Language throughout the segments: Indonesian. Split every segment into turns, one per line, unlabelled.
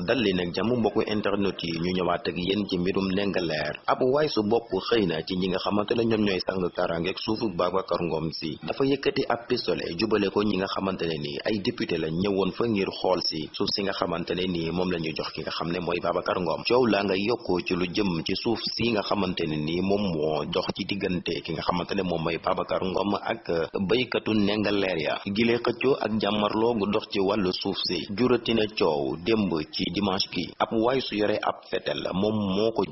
dal leen ak jàmm mbokku internet yi ñu ñëwaat ak yéen ci mbirum Ndingler ab waay su bopp xëy na ci ñi nga xamante ne ñoom ñooy sang karangeeg suufu Babacar Ngom si. Dafa yëkkati ab pistolet jubale ko ñi nga xamante ne nii ay député la ñëwoon fa ngir xool si. Suuf si nga xamante ne nii moom la ñu jox ki nga xam ne mooy Ngom. Coow laa nga yokkoo ci lu jëm ci suuf si nga xamante ne nii moom moo dox ci diggante ki nga xamante ne moom mooy Babacar Ngom ak Ndingler ya. Gilee xëccoo ak jàmmarloo gu dox ci wàllu suuf si. Juratina coow démb ci dimanche gi. Ab waay su yore ab fetel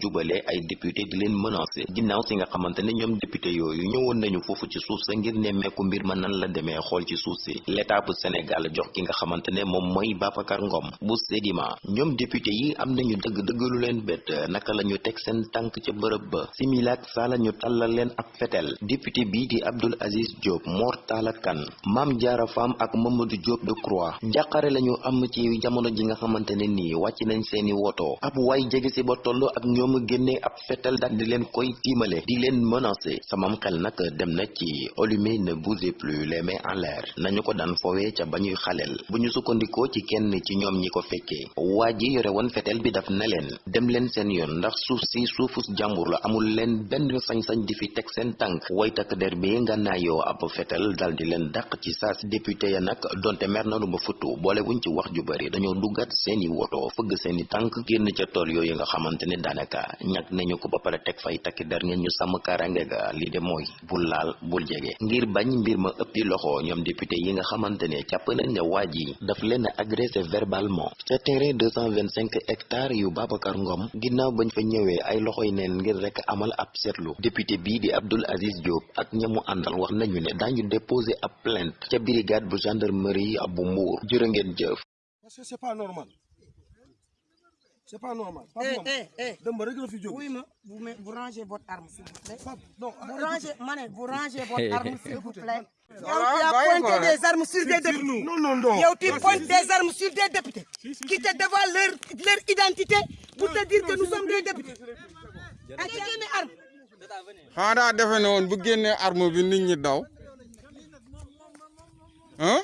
jubalee ay député di leen menacé ginnaaw si nga xamante ne ñoom député yooyu ñëwoon nañu foofu ci suuf sa ngir nemmeeku mbir ma nan la demee xool ci suuf si. L'état bu Sénégal jox ki nga mooy Babacar Ngom bu Sedima ñoom député yi am nañu dëgg dëgg lu leen bett. Naka la ñu teg seen tànk ca bërëb ba. Similaak saa la ñu tàllal leen ab fetel. Député bii di Abdoul Aziz Diop Mor Talla Kane Mame Diarra Fam ak Mamadou Diop Decroix. Njàqare lañu am ci jamono ji nga xamante nii wàcc nañ seeni woto. Ab waay jege si ba toll ak ñoom génnee ab fetal daal di leen koy tiimale di leen menacer. Samam xel nag dem na ci allumez ne bougez plus les mains en l'air. Nañu ko daan foowee ca ba ñuy xaleel. Bu ñu sukkandikoo ci kenn ci ñoom ñi ko fekkee. Waa ji yore woon fetel bi daf na leen dem leen seen yoon ndax suuf si suufus jàmbur la amul leen benn sañ-sañ di fi teg seen tànk. Way takk der bi nga naayoo ab fetel dal di leen dàq ci saas député ya nag donte mer nanu ba futtu boole wuñ ci wax ju bari dañoo duggat seeni woto fëgg seeni tànk génn ca tool yooyu nga xamante ne daanaka ñag nañu ko ba pare teg fay takki der ngeen ñu sàmm karange ga. Li de mooy bul laal bul jege. Ngir bañ mbir ma ëppi loxo ñoom député yi nga xamante ne nañ ne waa ji daf leen a agressé verbalement. Ca terrain 225 hectares yu Babacar Ngom ginnaaw bañ fa ñëwee ay loxoy neen ngir rek amal ab seetlu. Député bii di Abdoul Aziz Diop ak ñamu àndal wax nañu ne daañu déposé ab plainte ca brigade bu gendarmerie bu Mbour. Jërë jëf.
Parce que c'est pas normal c'est pas normal.
Eh,
Ngom,
eh, eh.
Fi jóg.
Oui, mais vous, me- vous rangez votre arme, s'il vous plaît.
Non
Vous
ah,
rangez, Mané, vous rangez votre arme, s'il vous plaît.
Bàyyi
pointé
ko,
des armes sur des députés.
Non non non.
Yow, tu pointes des armes sur des députés qui te dévoilent leur, leur identité pour te dire que nous sommes des députés. Ak génne arme.
xanaa daa defe ne woon bu génnee arme bi nit ñi daw ah